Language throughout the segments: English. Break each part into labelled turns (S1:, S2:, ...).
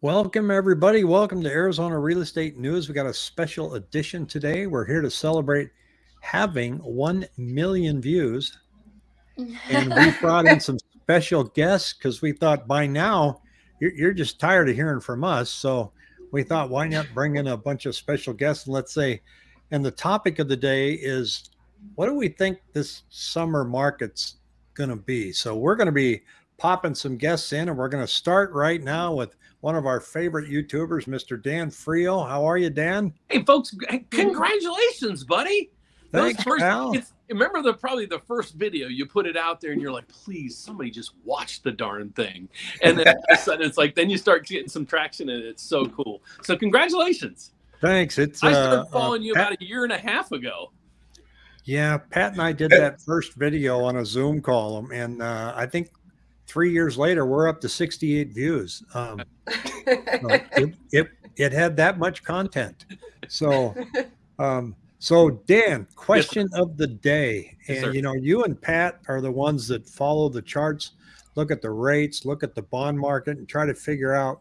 S1: Welcome, everybody. Welcome to Arizona Real Estate News. We got a special edition today. We're here to celebrate having 1 million views. And we brought in some special guests because we thought by now you're, you're, just tired of hearing from us. So we thought, why not bring in a bunch of special guests and let's say, and the topic of the day is what do we think this summer market's going to be? So we're going to be popping some guests in and we're going to start right now with one of our favorite YouTubers, Mr. Dan Frio. How are you, Dan?
S2: Hey, folks! Congratulations, buddy.
S1: Thanks, first, pal.
S2: remember the probably the first video you put it out there and you're like, please, somebody just watch the darn thing. And then all of a sudden it's like, then you start getting some traction and it's so cool. So congratulations.
S1: Thanks. It's
S2: I started uh, uh following uh, you Pat, about a year and a half ago.
S1: Yeah, Pat and I did that first video on a Zoom call, and uh, I think three years later, we're up to 68 views. Um, it, it, it, had that much content. So, um, so Dan, question yes. of the day. And, yes, you know, you and Pat are the ones that follow the charts, look at the rates, look at the bond market and try to figure out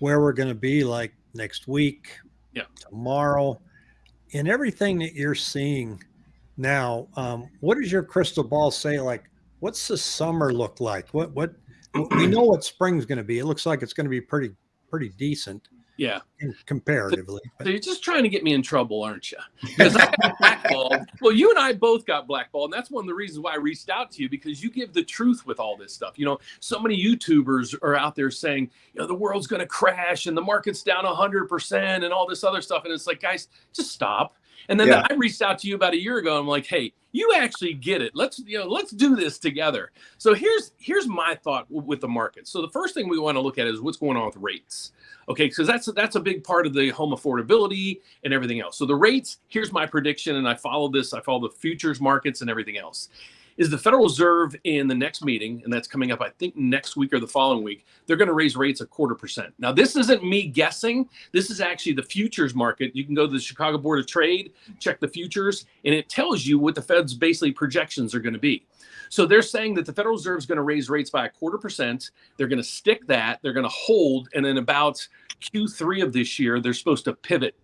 S1: where we're going to be like next week,
S2: yeah.
S1: tomorrow, and everything that you're seeing now. Um, what does your crystal ball say? Like, what's the summer look like? What what we know what spring's going to be. It looks like it's going to be pretty pretty decent.
S2: Yeah,
S1: comparatively.
S2: So, so, you're just trying to get me in trouble, aren't you? Because I got blackballed. Well, you and I both got blackballed, and that's one of the reasons why I reached out to you because you give the truth with all this stuff. You know, so many YouTubers are out there saying, you know, the world's going to crash and the market's down hundred percent and all this other stuff, and it's like, guys, just stop. And then yeah. I reached out to you about a year ago. I'm like, hey, you actually get it. Let's you know, let's do this together. So here's here's my thought with the market. So the first thing we want to look at is what's going on with rates. Okay, because that's that's a big part of the home affordability and everything else. So the rates, here's my prediction, and I follow this. I follow the futures markets and everything else is the Federal Reserve in the next meeting, and that's coming up, I think, next week or the following week, they're going to raise rates a quarter percent. Now, this isn't me guessing. This is actually the futures market. You can go to the Chicago Board of Trade, check the futures, and it tells you what the Fed's basically projections are going to be. So they're saying that the Federal Reserve is going to raise rates by a quarter percent. They're going to stick that. They're going to hold, and then about Q3 of this year, they're supposed to pivot.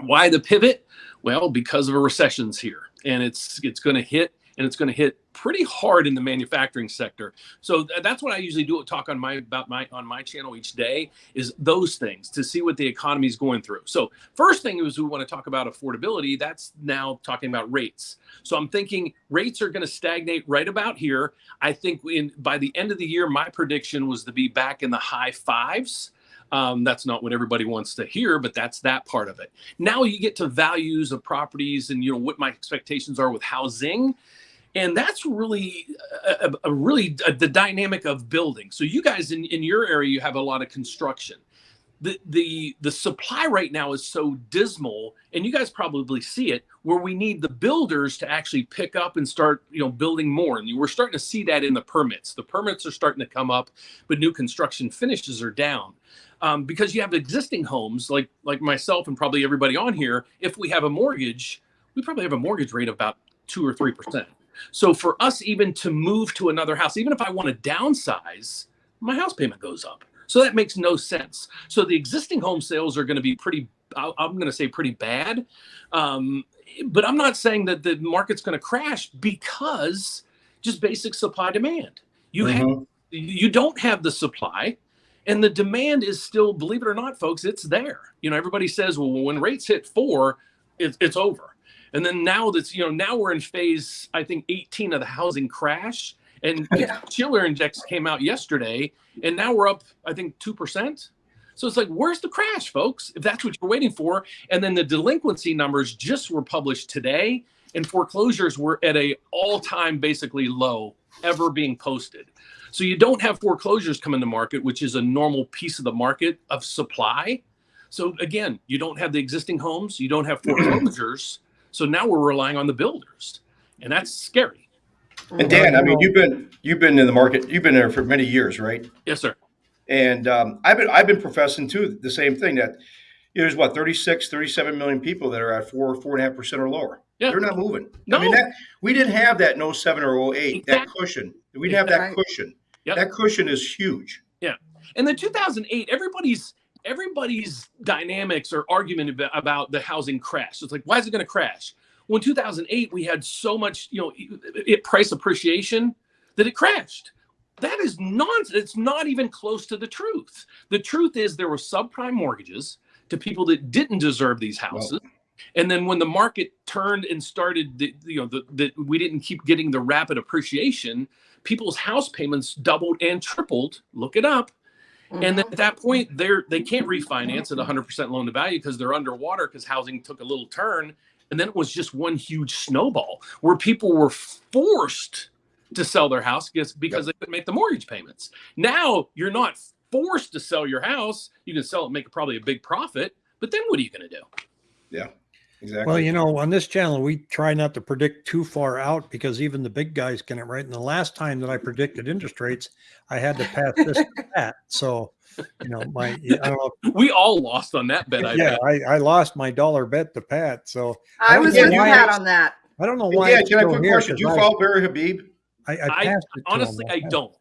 S2: Why the pivot? Well, because of a recession's here, and it's it's going to hit and it's going to hit pretty hard in the manufacturing sector. So th that's what I usually do talk on my about my on my channel each day is those things to see what the economy is going through. So first thing is we want to talk about affordability. That's now talking about rates. So I'm thinking rates are going to stagnate right about here. I think in by the end of the year, my prediction was to be back in the high fives. Um, that's not what everybody wants to hear, but that's that part of it. Now you get to values of properties and you know what my expectations are with housing and that's really uh, uh, a, a really a, the dynamic of building. So you guys in, in your area you have a lot of construction. The the the supply right now is so dismal and you guys probably see it where we need the builders to actually pick up and start you know building more. And we're starting to see that in the permits. The permits are starting to come up but new construction finishes are down. Um, because you have existing homes like like myself and probably everybody on here if we have a mortgage we probably have a mortgage rate of about two or three percent so for us even to move to another house, even if I want to downsize, my house payment goes up. So that makes no sense. So the existing home sales are going to be pretty, I'm going to say pretty bad. Um, but I'm not saying that the market's going to crash because just basic supply demand. You mm -hmm. have, mm-hmm. you don't have the supply and the demand is still, believe it or not, folks, it's there. You know, everybody says, well, when rates hit four, it's, it's over. And then now that's, you know, now we're in phase, I think 18 of the housing crash. And yeah. Shiller Index came out yesterday, and now we're up, I think, 2%. So it's like, where's the crash, folks? If that's what you're waiting for. And then the delinquency numbers just were published today, and foreclosures were at a all-time basically low ever being posted. So you don't have foreclosures come in the market, which is a normal piece of the market of supply. So again, you don't have the existing homes, you don't have foreclosures. So now we're relying on the builders, and that's scary.
S3: And Dan, I mean, you've been you've been in the market, you've been there for many years, right?
S2: Yes, sir.
S3: And um, I've been I've been professing too the same thing that there's what 36, 37 million people that are at four four and a half percent or lower. Yeah. They're not moving. No. I mean, that, we didn't have that no 07 or 08, exactly. that cushion. We didn't have that cushion. Yep. That cushion is huge.
S2: Yeah. And then 2008, everybody's everybody's dynamics or argument about the housing crash. It's like, why is it going to crash? Well, in 2008, we had so much, you know, it, price appreciation that it crashed. That is nonsense. It's not even close to the truth. The truth is there were subprime mortgages to people that didn't deserve these houses. And then when the market turned and started, the, you know, that we didn't keep getting the rapid appreciation, people's house payments doubled and tripled. Look it up. Mm-hmm. And then at that point, they're they can't refinance at 100% loan to value because they're underwater because housing took a little turn. And then it was just one huge snowball where people were forced to sell their house because, because yep. they couldn't make the mortgage payments. Now you're not forced to sell your house. You can sell it, make probably a big profit, but then what are you going to do?
S3: Yeah. Exactly.
S1: Well, you know, on this channel, we try not to predict too far out because even the big guys get it right. And the last time that I predicted interest rates, I had to pass this to Pat. So, you know, my I don't
S2: know. We all lost on that bet.
S1: I yeah, I, I, lost my dollar bet to Pat. So
S4: I, I was with Pat on that.
S1: I don't know why.
S3: Yeah, can I put a question? Do you follow Barry Habib?
S2: I, I, honestly, I don't.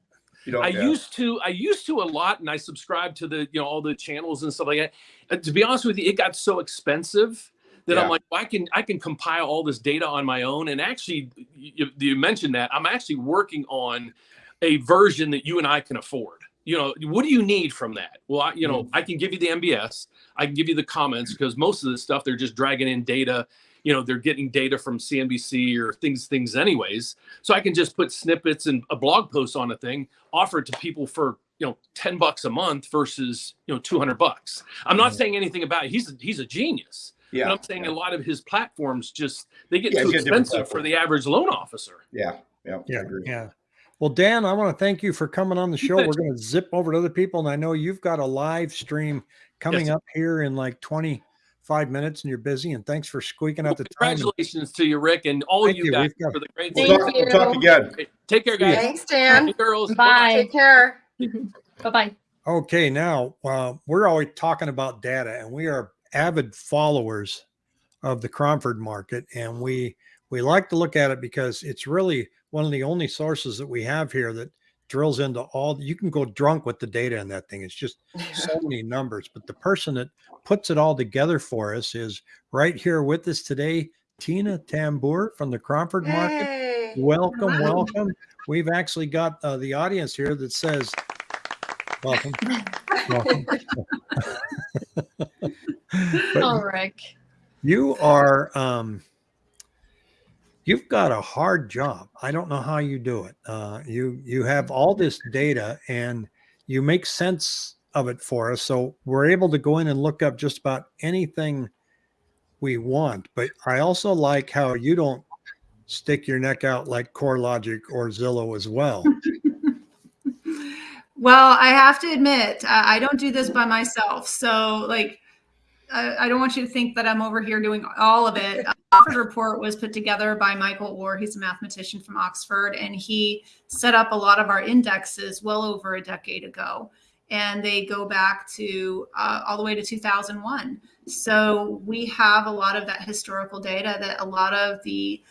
S2: Don't, I yeah. used to, I used to a lot, and I subscribed to the, you know, all the channels and stuff like that. And to be honest with you, it got so expensive that yeah. I'm like, well, I can I can compile all this data on my own. And actually, you, you mentioned that I'm actually working on a version that you and I can afford. You know, what do you need from that? Well, I, you know, mm-hmm. I can give you the MBS, I can give you the comments because most of the stuff they're just dragging in data. You know, they're getting data from CNBC or things, things anyways. So I can just put snippets and a blog post on a thing, offer it to people for you know 10 bucks a month versus you know 200 bucks i'm not saying anything about it. he's a, he's a genius yeah. But I'm saying yeah. a lot of his platforms just they get yeah, too expensive for the average loan officer.
S3: Yeah.
S1: Yeah. Yeah. Yeah. Well, Dan, I want to thank you for coming on the show. We're going to zip over to other people, and I know you've got a live stream coming yes. up here in like 25 minutes, and you're busy. And thanks for squeaking out the
S2: time. Congratulations to you, Rick, and all you, you guys got, for the great.
S3: We'll talk, we'll talk, again.
S2: Take care, guys.
S4: Thanks, Dan.
S2: Hey, girls.
S4: Bye. Bye. Take care.
S5: bye bye.
S1: Okay, now uh, we're always talking about data, and we are avid followers of the Cromford market, and we we like to look at it because it's really one of the only sources that we have here that drills into all. You can go drunk with the data in that thing. It's just so many numbers. But the person that puts it all together for us is right here with us today, Tina Tamboer from the Cromford market.
S4: Hey.
S1: Welcome, welcome. We've actually got uh, the audience here that says, "Welcome." welcome.
S5: but, Rick
S1: you are um, you've got a hard job. I don't know how you do it. Uh, you you have all this data and you make sense of it for us, so we're able to go in and look up just about anything we want. But I also like how you don't stick your neck out like CoreLogic or Zillow as well.
S6: well, I have to admit, I don't do this by myself. So, like, I, don't want you to think that I'm over here doing all of it. Cromford report was put together by Michael Orr. He's a mathematician from Oxford, and he set up a lot of our indexes well over a decade ago. And they go back to uh, all the way to 2001. So we have a lot of that historical data that a lot of the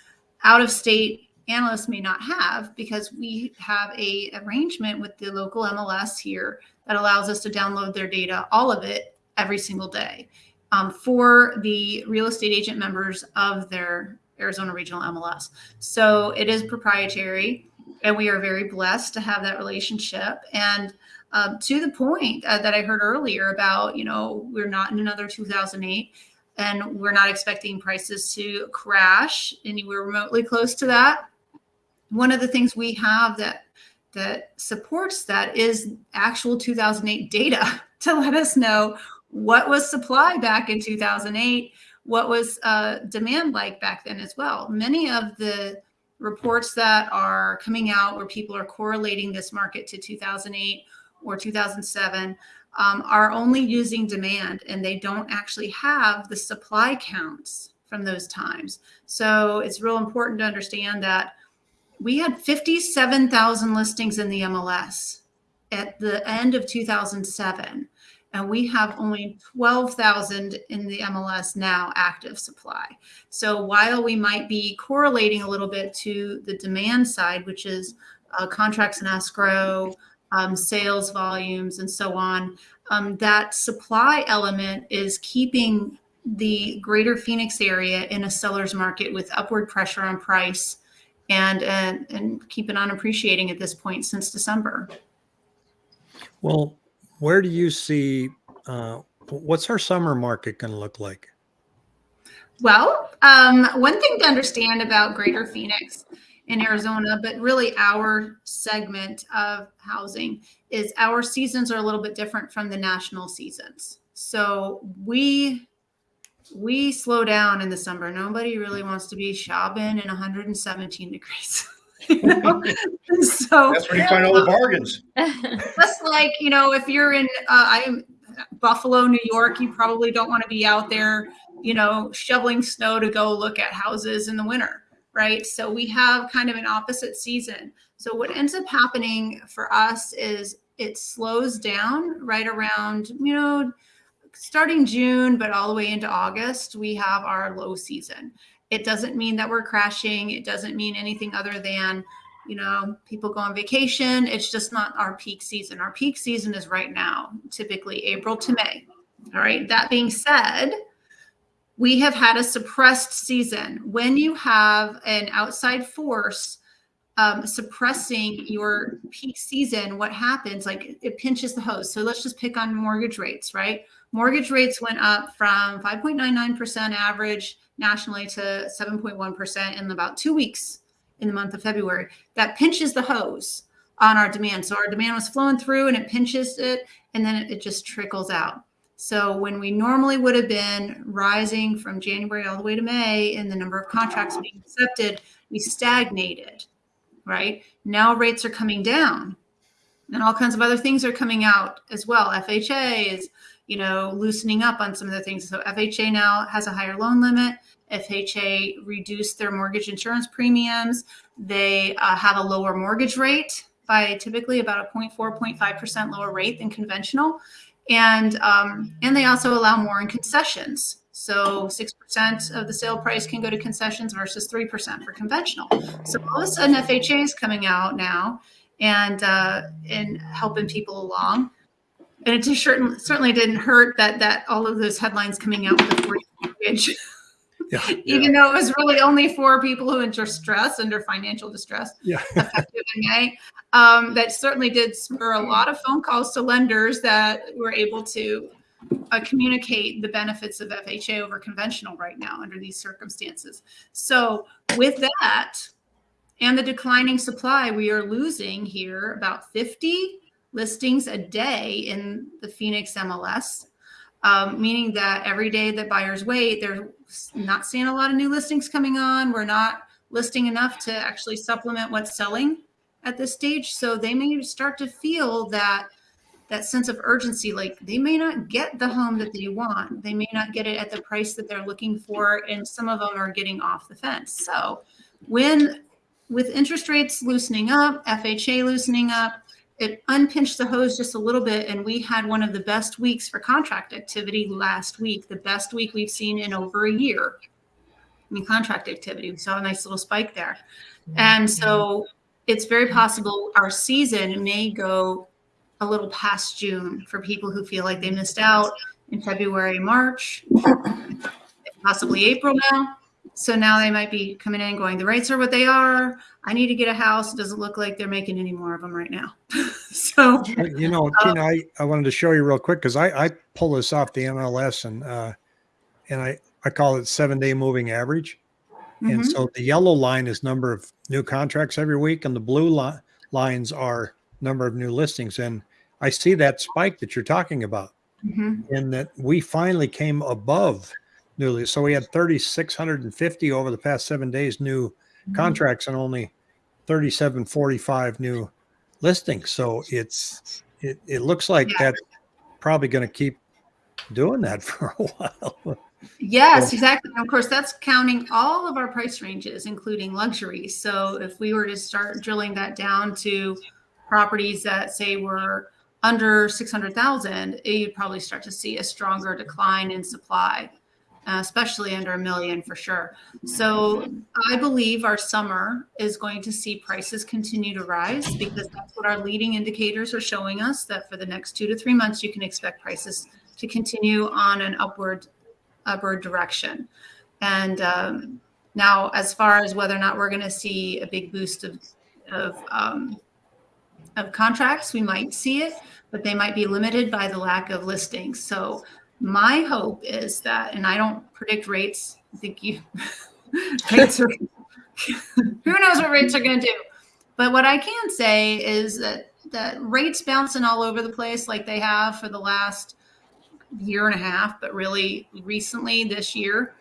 S6: out of state analysts may not have because we have a arrangement with the local MLS here that allows us to download their data, all of it every single day um, for the real estate agent members of their Arizona Regional MLS. So it is proprietary, and we are very blessed to have that relationship. And um, to the point uh, that I heard earlier about, you know, we're not in another 2008 and we're not expecting prices to crash anywhere remotely close to that. One of the things we have that that supports that is actual 2008 data to let us know what was supply back in 2008 what was uh, demand like back then as well. Many of the reports that are coming out where people are correlating this market to 2008 or 2007 um, are only using demand and they don't actually have the supply counts from those times. So it's real important to understand that we had 57,000 listings in the MLS at the end of 2007 and we have only 12,000 in the MLS now active supply. So while we might be correlating a little bit to the demand side, which is uh, contracts and escrow, um, sales volumes, and so on. Um, that supply element is keeping the greater Phoenix area in a seller's market with upward pressure on price and, and, and keeping on appreciating at this point since December.
S1: Well, where do you see, uh, what's our summer market going to look like?
S6: Well, um, one thing to understand about Greater Phoenix in Arizona, but really our segment of housing is our seasons are a little bit different from the national seasons. So we we slow down in the summer. Nobody really wants to be shopping in 117 degrees. You know?
S3: so that's where you find all the bargains.
S6: Just like you know, if you're in uh, I'm Buffalo, New York, you probably don't want to be out there, you know, shoveling snow to go look at houses in the winter right? So we have kind of an opposite season. So what ends up happening for us is it slows down right around, you know, starting June, but all the way into August, we have our low season. It doesn't mean that we're crashing. It doesn't mean anything other than, you know, people go on vacation. It's just not our peak season. Our peak season is right now, typically April to May. All right. That being said, we have had a suppressed season. When you have an outside force um, suppressing your peak season, what happens? Like it pinches the hose. So let's just pick on mortgage rates, right? Mortgage rates went up from 5.99% average nationally to 7.1% in about two weeks in the month of February. That pinches the hose on our demand. So our demand was flowing through and it pinches it, and then it, just trickles out. So when we normally would have been rising from January all the way to May in the number of contracts being accepted, we stagnated, right? Now rates are coming down and all kinds of other things are coming out as well. FHA is, you know, loosening up on some of the things. So FHA now has a higher loan limit. FHA reduced their mortgage insurance premiums. They uh, have a lower mortgage rate by typically about a 0.4, 0.5% lower rate than conventional and um, and they also allow more in concessions. So six percent of the sale price can go to concessions versus three percent for conventional. So all of a sudden, FHA is coming out now and uh, and helping people along. And it just certainly certainly didn't hurt that that all of those headlines coming out with the 40 mortgage. Yeah, Even yeah. though it was really only for people who are in distress, under financial distress,
S1: yeah.
S6: effective in May um, that certainly did spur a lot of phone calls to lenders that were able to uh, communicate the benefits of FHA over conventional right now under these circumstances. So with that and the declining supply, we are losing here about 50 listings a day in the Phoenix MLS, um, meaning that every day that buyers wait, they're not seeing a lot of new listings coming on. We're not listing enough to actually supplement what's selling at this stage. So they may start to feel that that sense of urgency, like they may not get the home that they want. They may not get it at the price that they're looking for. And some of them are getting off the fence. So when with interest rates loosening up, FHA loosening up, it unpinched the hose just a little bit. And we had one of the best weeks for contract activity last week, the best week we've seen in over a year. I mean, contract activity. We saw a nice little spike there. And so it's very possible our season may go a little past June for people who feel like they missed out in February, March, possibly April now. So now they might be coming in going, the rates are what they are. I need to get a house. It doesn't look like they're making any more of them right now. so,
S1: you know, uh, Tina, I, I wanted to show you real quick because I, I pull this off the MLS and, uh, and I, I call it seven day moving average. And mm-hmm. so the yellow line is number of new contracts every week, and the blue li- lines are number of new listings. And I see that spike that you're talking about, mm-hmm. and that we finally came above newly. So we had 3,650 over the past seven days new mm-hmm. contracts and only 3,745 new listings. So it's it, it looks like yeah. that's probably going to keep doing that for a while.
S6: Yes, exactly. of course, that's counting all of our price ranges, including luxury. So if we were to start drilling that down to properties that say were under 600,000, you'd probably start to see a stronger decline in supply. uh, especially under a million for sure. So I believe our summer is going to see prices continue to rise because that's what our leading indicators are showing us that for the next two to three months, you can expect prices to continue on an upward upward direction. And um, now, as far as whether or not we're going to see a big boost of of um, of contracts, we might see it, but they might be limited by the lack of listings. So my hope is that, and I don't predict rates. I think you rates are who knows what rates are going to do. But what I can say is that that rates bouncing all over the place like they have for the last year and a half, but really recently this year,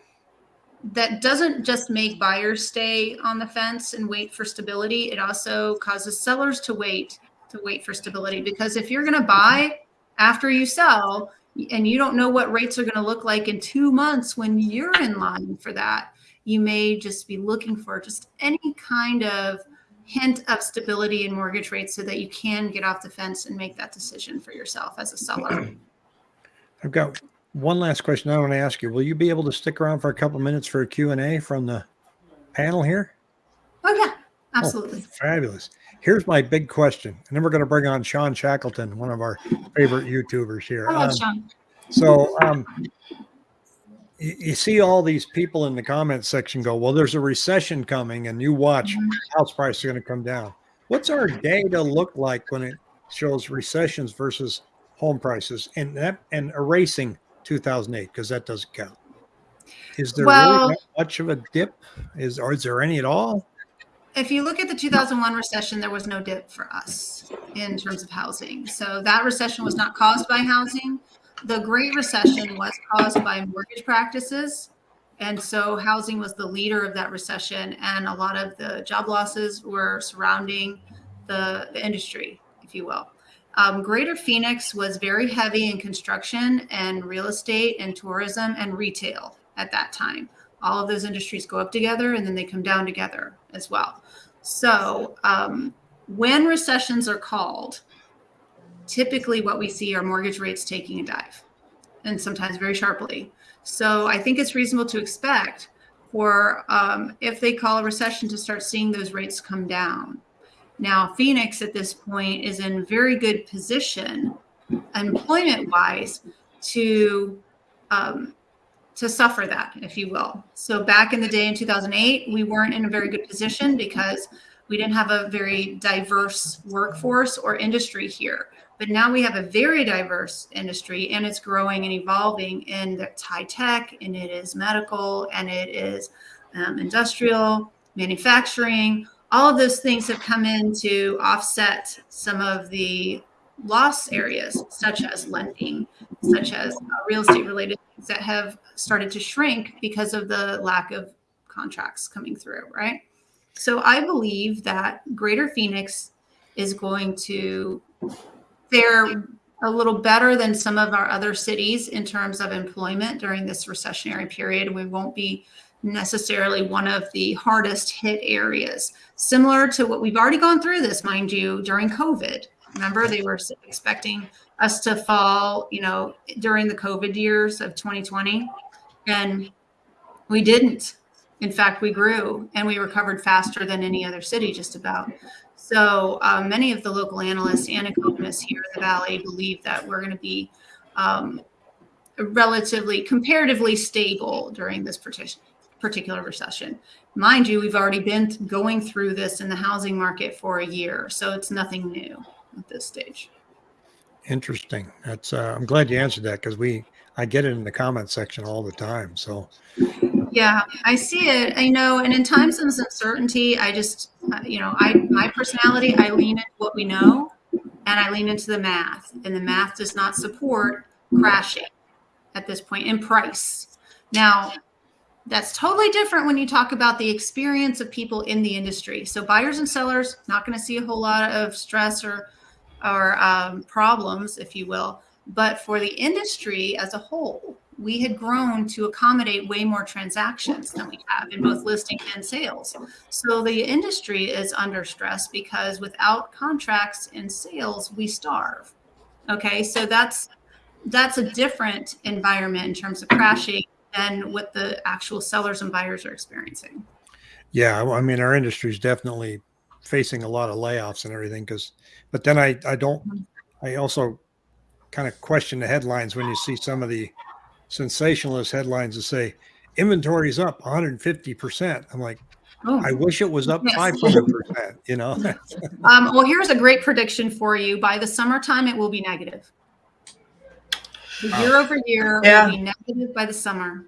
S6: that doesn't just make buyers stay on the fence and wait for stability. It also causes sellers to wait to wait for stability because if you're going to buy after you sell, and you don't know what rates are going to look like in two months when you're in line for that, you may just be looking for just any kind of hint of stability in mortgage rates so that you can get off the fence and make that decision for yourself as a seller.
S1: I've got one last question I want to ask you. Will you be able to stick around for a couple minutes for a Q&A from the panel here?
S6: Oh, yeah, absolutely. Oh,
S1: fabulous. Here's my big question, and then we're going to bring on Sean Shackleton, one of our favorite YouTubers here.
S6: Love um, Sean.
S1: So, um, you, you, see all these people in the comment section go, "Well, there's a recession coming, and you watch mm-hmm. house prices are going to come down." What's our data look like when it shows recessions versus home prices, and that and erasing 2008 because that doesn't count? Is there well, really much of a dip? Is or is there any at all?
S6: If you look at the 2001 recession, there was no dip for us in terms of housing. So that recession was not caused by housing. The Great Recession was caused by mortgage practices. And so housing was the leader of that recession. And a lot of the job losses were surrounding the, the industry, if you will. Um, Greater Phoenix was very heavy in construction and real estate and tourism and retail at that time. All of those industries go up together and then they come down together as well. So um, when recessions are called, typically what we see are mortgage rates taking a dive and sometimes very sharply. So I think it's reasonable to expect for um, if they call a recession to start seeing those rates come down. Now, Phoenix at this point is in very good position employment wise to um, to suffer that, if you will. So back in the day in 2008, we weren't in a very good position because we didn't have a very diverse workforce or industry here. But now we have a very diverse industry and it's growing and evolving and it's high tech and it is medical and it is um, industrial, manufacturing. All of those things have come in to offset some of the loss areas, such as lending, such as uh, real estate related things that have started to shrink because of the lack of contracts coming through, right? So I believe that Greater Phoenix is going to fare a little better than some of our other cities in terms of employment during this recessionary period. We won't be necessarily one of the hardest hit areas, similar to what we've already gone through this, mind you, during COVID. Remember, they were expecting us to fall, you know, during the COVID years of 2020. And we didn't. In fact, we grew and we recovered faster than any other city, just about. So um, many of the local analysts and economists here in the Valley believe that we're going to be um, relatively, comparatively stable during this particular recession. Mind you, we've already been going through this in the housing market for a year, so it's nothing new at this stage.
S1: Interesting. That's uh, I'm glad you answered that because we I get it in the comment section all the time. So
S6: yeah, I see it. I know, and in times of uncertainty, I just uh, you know I my personality I lean into what we know, and I lean into the math, and the math does not support crashing at this point in price. Now, that's totally different when you talk about the experience of people in the industry. So buyers and sellers not going to see a whole lot of stress or or um, problems, if you will. But for the industry as a whole, we had grown to accommodate way more transactions than we have in both listing and sales. So the industry is under stress because without contracts and sales, we starve. Okay, so that's that's a different environment in terms of crashing than what the actual sellers and buyers are experiencing.
S1: Yeah, I mean, our industry is definitely facing a lot of layoffs and everything. Because, but then I, I don't, I also kind of question the headlines when you see some of the sensationalist headlines that say inventory's up 150 percent. I'm like,
S6: Oh.
S1: I wish it was up
S6: Yes.
S1: 500 percent. You know,
S6: Um, well, here's a great prediction for you. By the summertime, it will be negative. The year over year
S4: Yeah.
S6: will be negative by the summer.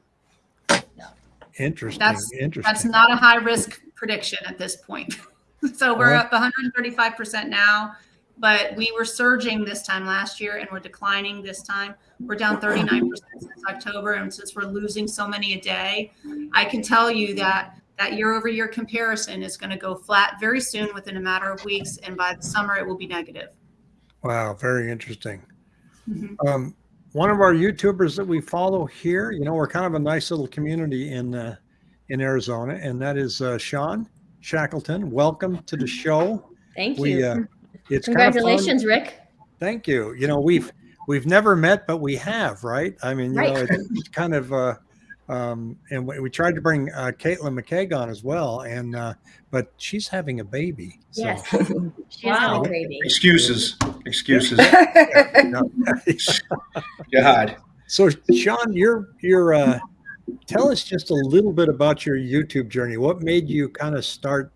S1: interesting.
S6: That's-
S1: interesting.
S6: That's not a high risk prediction at this point. so we're
S1: Well-
S6: up 135% now, but we were surging this time last year and we're declining this time. We're down 39% since October. And since we're losing so many a day, I can tell you that that year over year comparison is going to go flat very soon within a matter of weeks. And by the summer, it will be negative.
S1: Wow, very interesting.
S6: Mhm.
S1: Um, one of our YouTubers that we follow here, you know, we're kind of a nice little community in uh, in Arizona, and that is uh, Sean Shackleton. Welcome to the show.
S7: Thank you.
S1: We
S7: you.
S1: uh, it's kind of
S7: Congratulations, Rick.
S1: Thank you. You know, we've we've never met, but we have, right? I mean, you know,
S7: Right.
S1: it's, it's kind of uh, um, and we, we tried to bring uh, Caitlin McKeag on as well, and uh, but she's having a baby. So,
S7: Yes. She is
S1: Wow.
S7: having a baby.
S3: Excuses, excuses.
S1: no.
S3: God.
S1: So, Sean, you're you're uh, tell us just a little bit about your YouTube journey. What made you kind of start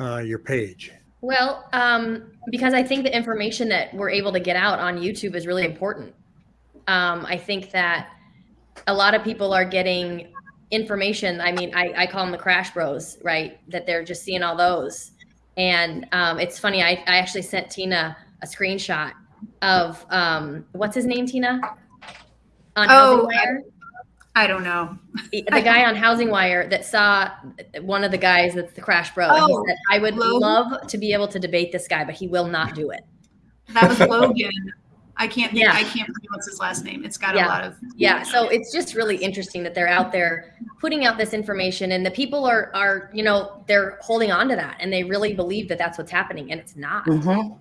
S1: uh, your page?
S7: Well, um, because I think the information that we're able to get out on YouTube is really important. Um, I think that a lot of people are getting information. I mean, I, I call them the crash bros, right? That they're just seeing all those. And um, it's funny, I, I actually sent Tina a screenshot of um, what's his name, Tina? On
S6: Oh,
S7: Housing Wire?
S6: I don't know.
S7: the guy on Housing Wire that saw one of the guys that's the crash bro. and he
S6: Oh,
S7: said, I would
S6: Logan?
S7: love to be able to debate this guy, but he will not do it.
S6: That was Logan. I can't think,
S7: Yeah.
S6: I can't pronounce his last name. It's got
S7: Yeah.
S6: a lot of
S7: Yeah. So it's just really interesting that they're out there putting out this information and the people are, are, you know, they're holding on to that and they really believe that that's what's happening. And it's not.
S4: Mhm.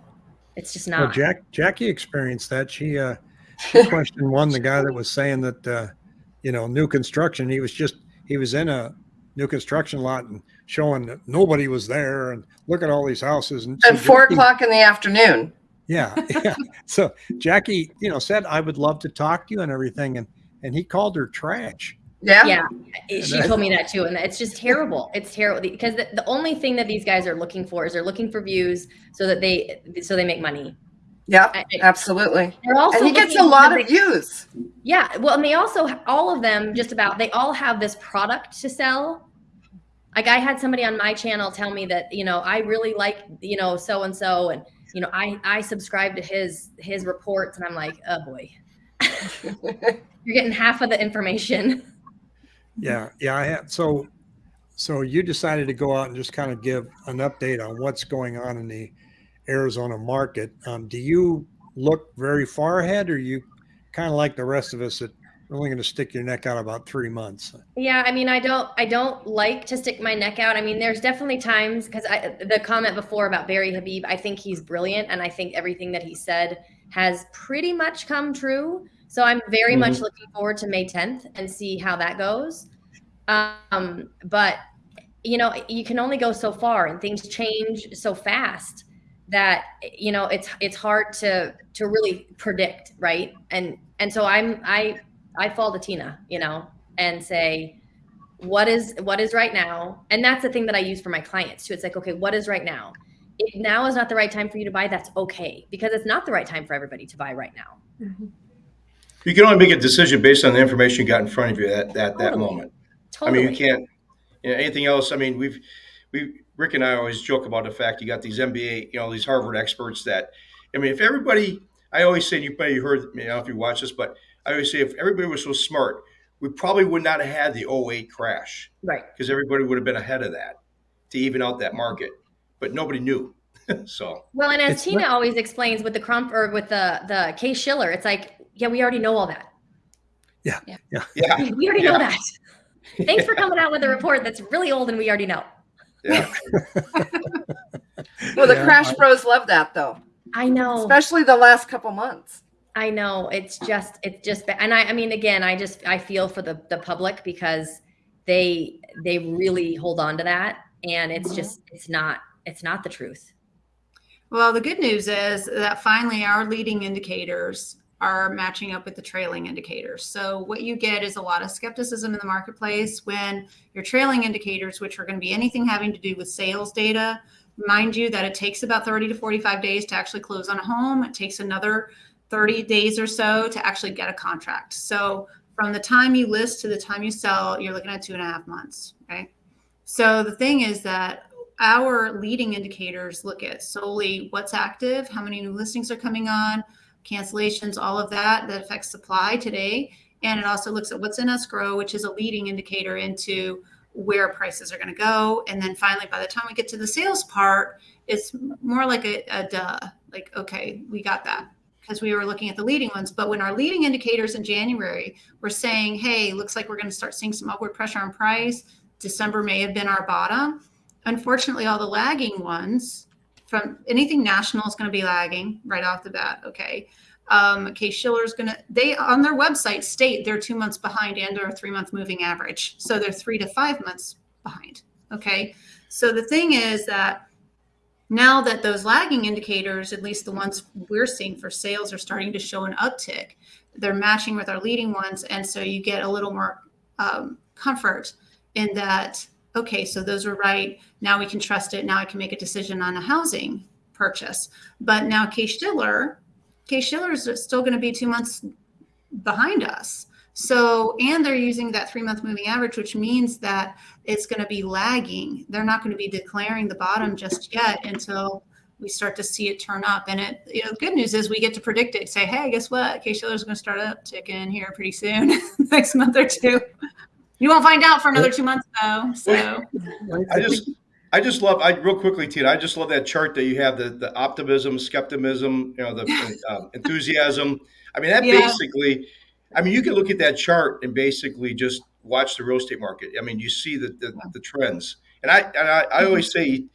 S7: It's just
S1: Well,
S7: not.
S1: Jack Jackie experienced that. She uh, she questioned one the guy that was saying that uh, you know new construction. He was just he was in a new construction lot and showing that nobody was there and look at all these houses and so
S4: four
S1: Jackie-
S4: o'clock in the afternoon.
S1: Yeah, yeah. So Jackie, you know, said I would love to talk to you and everything, and and he called her trash.
S4: Yeah.
S7: Yeah, it- she told me that too, and it's just terrible. It's terrible because the, the only thing that these guys are looking for is they're looking for views so that they so they make money.
S4: Yep.
S7: I- I-
S4: Absolutely.
S7: Also
S4: And he gets a lot of views.
S7: Yeah, well, and they also all of them just about they all have this product to sell. Like I had somebody on my channel tell me that you know I really like you know so and so, and you know I I subscribe to his his reports, and I'm like, oh boy, you're getting half of the information.
S1: Yeah, yeah. I had so so you decided to go out and just kind of give an update on what's going on in the Arizona market. Um, do you look very far ahead, or you kind of like the rest of us that are only going to stick your neck out about three months?
S7: Yeah, I mean, I don't, I don't like to stick my neck out. I mean, there's definitely times because I, the comment before about Barry Habib, I think he's brilliant, and I think everything that he said has pretty much come true. So I'm very much looking forward to May 10th and see how that goes. Um, but you know, you can only go so far, and things change so fast that you know it's it's hard to to really predict, right? And and so I'm I I fall to Tina, you know, and say what is what is right now and that's the thing that i use for my clients too it's like okay what is right now if now is not the right time for you to buy that's okay because it's not the right time for everybody to buy right now mm-hmm.
S3: You can only make a decision based on the information you got in front of you at, at that
S7: Totally.
S3: moment.
S7: totally
S3: I mean, you can't. You know, anything else? I mean, we've we Rick and I always joke about the fact you got these MBA, you know, these Harvard experts that. I mean, if everybody, I always say, and you probably heard, you know, if you watch this, but I always say, if everybody was so smart, we probably would not have had the 08 crash
S7: right
S3: because everybody would have been ahead of that to even out that market, but nobody knew. so
S7: well and as
S1: It's
S7: tina
S1: not-
S7: always explains with the Cromford with the the Case-Shiller it's like yeah we already know all that
S3: Yeah. Yeah.
S7: yeah, we already
S3: Yeah.
S7: know that thanks for coming out with a report that's really old and we already know
S3: yeah.
S4: Well, the
S1: Yeah,
S4: Crash
S1: I-
S4: Bros love that though,
S7: i know
S4: especially the last couple months.
S7: I know it's just it's just and I I mean again I just I feel for the the public because they they really hold on to that and it's mm-hmm. just it's not it's not the truth.
S6: Well, the good news is that finally our leading indicators are matching up with the trailing indicators. So what you get is a lot of skepticism in the marketplace when your trailing indicators, which are going to be anything having to do with sales data, mind you that it takes about 30 to 45 days to actually close on a home. It takes another 30 days or so to actually get a contract. So from the time you list to the time you sell, you're looking at two and a half months. Okay. So the thing is that our leading indicators look at solely what's active, how many new listings are coming on, cancellations, all of that that affects supply today. And it also looks at what's in escrow, which is a leading indicator into where prices are going to go. And then finally, by the time we get to the sales part, it's more like a, a duh, like, okay, we got that because we were looking at the leading ones. But when our leading indicators in January were saying, hey, looks like we're going to start seeing some upward pressure on price, December may have been our bottom. Unfortunately, all the lagging ones from anything national is going to be lagging right off the bat. Okay. Um, Shiller is going to, they on their website state they're two months behind and or three month moving average. So they're three to five months behind. Okay. So the thing is that now that those lagging indicators, at least the ones we're seeing for sales, are starting to show an uptick, they're matching with our leading ones. And so you get a little more um, comfort in that, okay, so those are right. Now we can trust it. Now I can make a decision on a housing purchase. But now Case-Shiller, Case Schiller is still going to be two months behind us. So, and they're using that three month moving average, which means that it's going to be lagging. They're not going to be declaring the bottom just yet until we start to see it turn up. And it, you know, the good news is we get to predict it. Say, hey, guess what? Case-Shiller is going to start up ticking here pretty soon, next month or two. You won't find out for another two months though. So,
S3: I just, I just love. I real quickly, Tina. I just love that chart that you have the the optimism, skepticism, you know, the um, enthusiasm. I mean, that
S6: Yeah.
S3: basically. I mean, you can look at that chart and basically just watch the real estate market. I mean, you see the the, the trends. And I and I, I always say,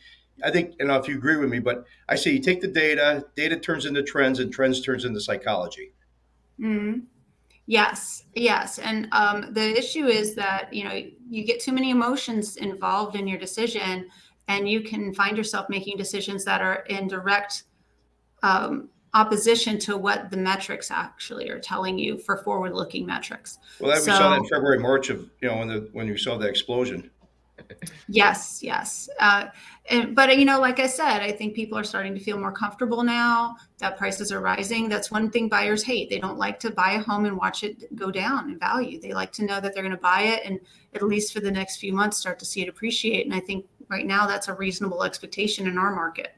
S3: I think, know if you agree with me, but I say you take the data, data turns into trends, and trends turns into psychology.
S6: mm, yes, yes. And um, the issue is that, you know, you get too many emotions involved in your decision and you can find yourself making decisions that are in direct um, opposition to what the metrics actually are telling you for forward looking metrics.
S3: Well, that, we saw that in February, March of you know when the when you saw the explosion.
S6: Yes, yes. Uh, and, but you know, like I said, I think people are starting to feel more comfortable now that prices are rising. That's one thing buyers hate. They don't like to buy a home and watch it go down in value. They like to know that they're going to buy it and at least for the next few months start to see it appreciate. And I think right now that's a reasonable expectation in our market.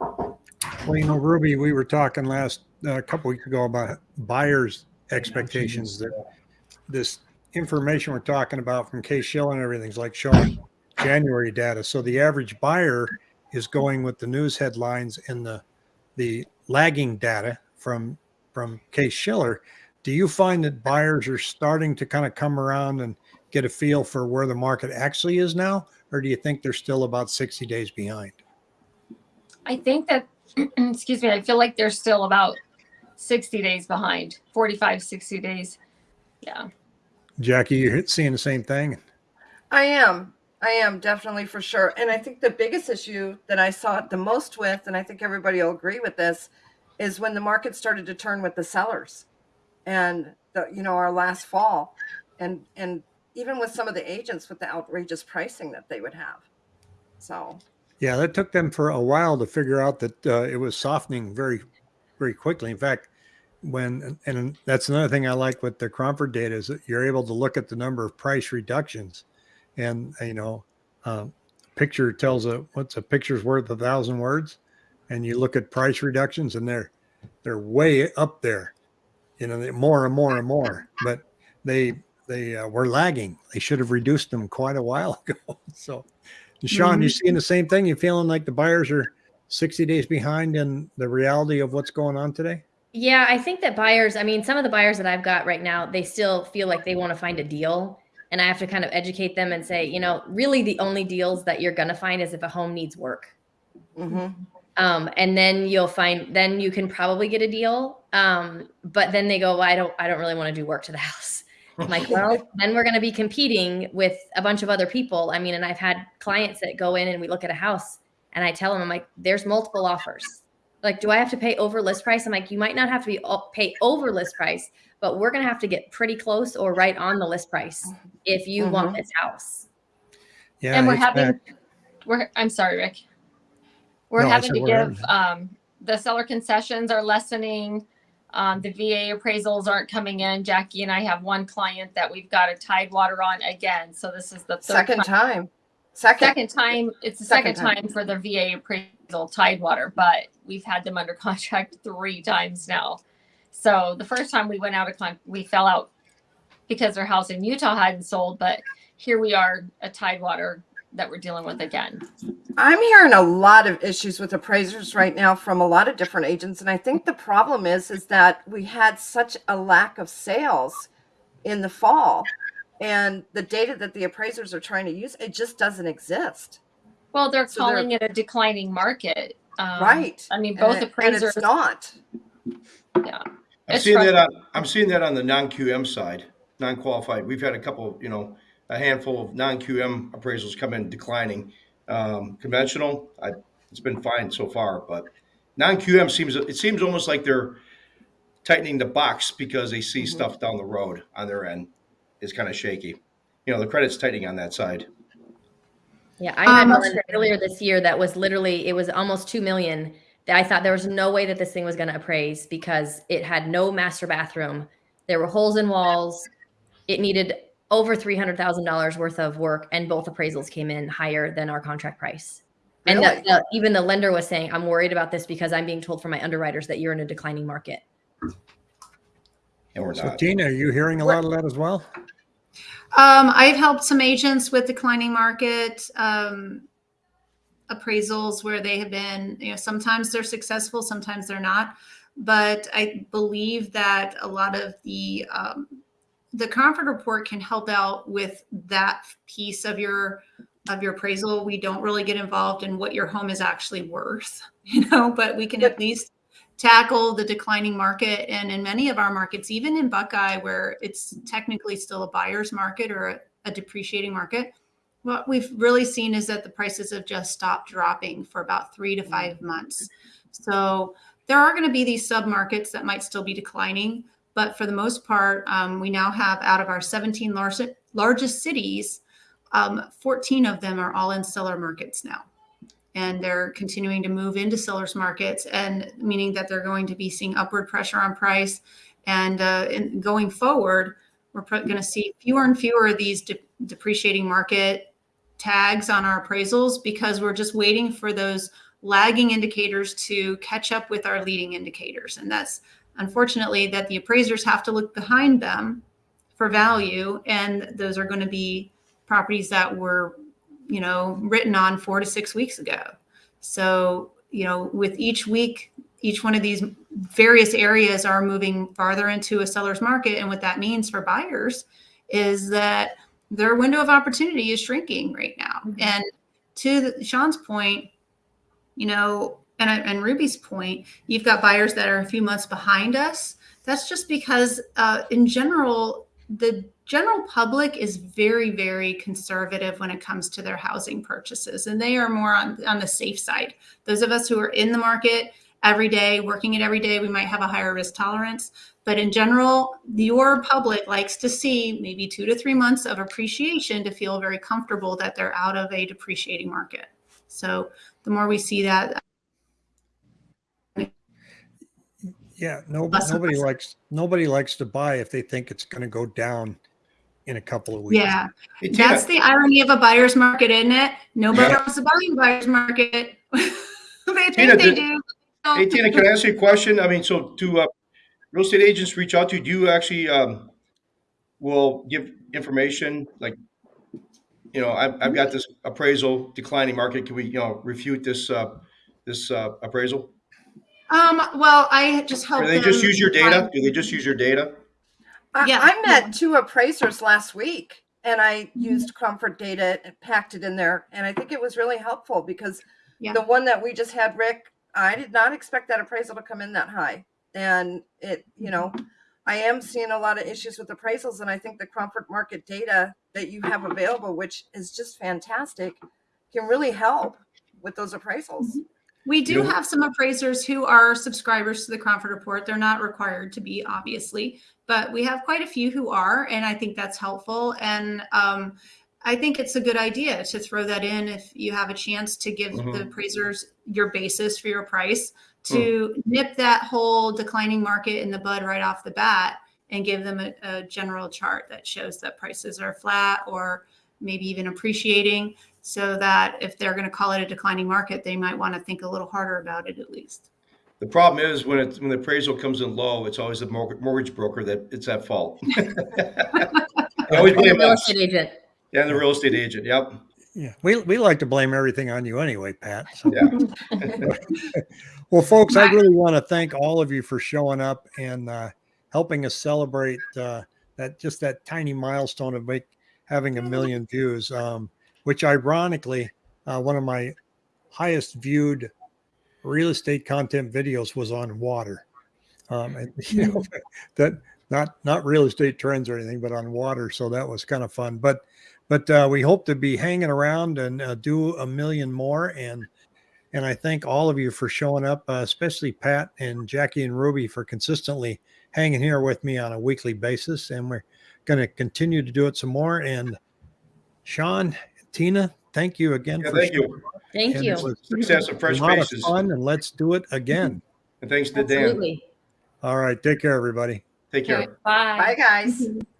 S1: Well, you know, Ruby, we were talking last a couple weeks ago about buyers' expectations. That this information we're talking about from Case Shell and everything's like showing January data. So the average buyer is going with the news headlines and the the lagging data from from Case-Shiller. Do you find that buyers are starting to kind of come around and get a feel for where the market actually is now, or do you think they're still about 60 days behind?
S5: I think that, excuse me, I feel like they're still about 60 days behind, 45, 60 days. Yeah.
S1: Jackie, you're seeing the same thing.
S4: I am. I am definitely for sure. And I think the biggest issue that I saw it the most with, and I think everybody will agree with this, is when the market started to turn with the sellers and the, you know, our last fall and, and even with some of the agents with the outrageous pricing that they would have. So,
S1: Yeah, that took them for a while to figure out that uh, it was softening very, very quickly. In fact, when and that's another thing I like with the Cromford data is that you're able to look at the number of price reductions, and you know, um, picture tells a what's a picture's worth a thousand words, and you look at price reductions and they're they're way up there, you know, more and more and more. But they they uh, were lagging. They should have reduced them quite a while ago. So. Sean, you seeing the same thing? You feeling like the buyers are 60 days behind in the reality of what's going on today?
S7: Yeah, I think that buyers, I mean, some of the buyers that I've got right now, they still feel like they want to find a deal. And I have to kind of educate them and say, you know, really the only deals that you're going to find is if a home needs work.
S4: mhm.
S7: Um, and then you'll find then you can probably get a deal. Um, but then they go, well, I don't I don't really want to do work to the house. I'm like, well, then we're going to be competing with a bunch of other people. I mean, and I've had clients that go in and we look at a house and I tell them, I'm like, there's multiple offers. Like, do I have to pay over list price? I'm like, you might not have to be pay over list price, but we're going to have to get pretty close or right on the list price if you
S4: Mhm.
S7: want this house.
S1: Yeah,
S5: and we're having
S1: back.
S5: we're i'm sorry rick we're
S1: No,
S5: having to give
S1: having-
S5: um the seller concessions are lessening um, the va appraisals aren't coming in jackie and i have one client that we've got a tide water on again so this is the third
S4: Second
S5: time,
S4: time. Second.
S5: second time it's the
S4: Second
S5: second,
S4: time.
S5: time. for the va appraisal tidewater but we've had them under contract three times now so the first time we went out of con we fell out because their house in utah hadn't sold but here we are a tidewater that we're dealing with again
S4: I'm hearing a lot of issues with appraisers right now from a lot of different agents, and I think the problem is is that we had such a lack of sales in the fall, and the data that the appraisers are trying to use it just doesn't exist.
S5: Well, they're
S4: So they're-
S5: calling it a declining market. Um,
S4: right.
S5: I mean,
S4: And
S5: both
S4: it- and
S5: appraisers.
S4: it's not.
S5: Yeah.
S3: I'm seeing that on. I'm seeing that on the non-QM side, non-qualified. We've had a couple, you know, a handful of non-QM appraisals come in declining. Um, conventional, I, it's been fine so far, but non-QM seems, it seems almost like they're tightening the box because they see
S4: Mhm.
S3: stuff down the road on their end is kind of shaky. You know, the credit's tightening on that side.
S7: Yeah, I had
S6: Um,
S7: one earlier this year that was literally it was almost two million. That I thought there was no way that this thing was going to appraise because it had no master bathroom. There were holes in walls. It needed over three hundred thousand dollars worth of work, and both appraisals came in higher than our contract price. And the, the, even the lender was saying, "I'm worried about this because I'm being told from my underwriters that you're in a declining market."
S3: And we're
S1: So
S3: not.
S1: Tina, are you hearing a lot of that as well?
S6: Um, I've helped some agents with declining market um, appraisals where they have been, you know, sometimes they're successful, sometimes they're not. But I believe that a lot of the um, the Cromford report can help out with that piece of your of your appraisal. We don't really get involved in what your home is actually worth, you know, but we can at least tackle the declining market. And in many of our markets, even in Buckeye, where it's technically still a buyer's market or a, a depreciating market, what we've really seen is that the prices have just stopped dropping for about three to five months. So there are going to be these sub markets that might still be declining. But for the most part, um, we now have out of our 17 largest, largest cities, um, 14 of them are all in seller markets now and they're continuing to move into sellers markets and meaning that they're going to be seeing upward pressure on price. And uh, in, going forward we're going to see fewer and fewer of these de- depreciating market tags on our appraisals because we're just waiting for those lagging indicators to catch up with our leading indicators. And that's unfortunately that the appraisers have to look behind them for value and those are going to be properties that were you know, written on four to six weeks ago. So, you know, with each week, each one of these various areas are moving farther into a seller's market. And what that means for buyers is that their window of opportunity is shrinking right now. And to the, Sean's point, you know, and, and Ruby's point, you've got buyers that are a few months behind us. That's just because, uh, in general, the general public is very very conservative when it comes to their housing purchases and they are more on, on the safe side. Those of us who are in the market every day working it every day we might have a higher risk tolerance. But in general your public likes to see maybe two to three months of appreciation to feel very comfortable that they're out of a depreciating market. So the more we see that
S1: Yeah, no,
S6: Less
S1: nobody
S6: less.
S1: likes nobody likes to buy if they think it's going to go down in a couple of weeks.
S6: yeah
S3: Hey, Tina,
S6: that's the irony of a buyer's market isn't it nobody
S3: Yeah.
S6: wants to buy in a buyer's market they think
S3: Tina,
S6: they
S3: did-
S6: do
S3: Hey Tina, can I ask you a question? I mean, so do uh, real estate agents reach out to you? Do you actually um, will give information like, you know, I've, I've got this appraisal declining market. Can we, you know, refute this uh, this uh, appraisal?
S6: Um, well, I just help
S3: Or they just use your data? Do they just use your data?
S4: I,
S6: Yeah.
S4: I met two appraisers last week and I mm-hmm. used Cromford data and packed it in there. And I think it was really helpful because
S6: Yeah.
S4: the one that we just had, Rick, I did not expect that appraisal to come in that high. And it, you know, mm-hmm. I am seeing a lot of issues with appraisals, and I think the Cromford market data that you have available, which is just fantastic, can really help with those appraisals. Mm-hmm.
S6: We do have some appraisers who are subscribers to the Cromford Report. They're not required to be, obviously, but we have quite a few who are, and I think that's helpful. And um, I think it's a good idea to throw that in if you have a chance to give
S3: Mhm.
S6: the appraisers your basis for your price to nip that whole declining market in the bud right off the bat and give them a, a general chart that shows that prices are flat or maybe even appreciating so that if they're going to call it a declining market, they might want to think a little harder about it at least.
S3: The problem is when it, when the appraisal comes in low, it's always the mortgage, mortgage broker that it's at fault. I always
S7: And the
S3: blame
S7: real
S3: us.
S7: estate agent.
S3: Yeah, the real estate agent. Yep.
S1: Yeah, we, we like to blame everything on you anyway, Pat. So.
S3: Yeah.
S1: Well, folks, I really want to thank all of you for showing up and uh, helping us celebrate uh, that just that tiny milestone of make having a million views. Um, which, ironically, uh, one of my highest viewed real estate content videos was on water. Um, and you know that not not real estate trends or anything, but on water. So that was kind of fun. But but uh, we hope to be hanging around and uh, do a million more and and I thank all of you for showing up, uh, especially Pat and Jackie and Ruby for consistently hanging here with me on a weekly basis. And we're going to continue to do it some more. And Sean, Tina, thank you again.
S3: Yeah,
S1: for
S3: thank
S1: showing
S3: you.
S7: Thank
S1: And
S7: you.
S1: it
S3: Success of
S1: a
S3: fresh
S1: lot of fun, and let's do it again.
S3: And thanks to Dan.
S7: Absolutely.
S1: All right, take care, everybody.
S3: Take care.
S5: Bye.
S4: Bye, guys.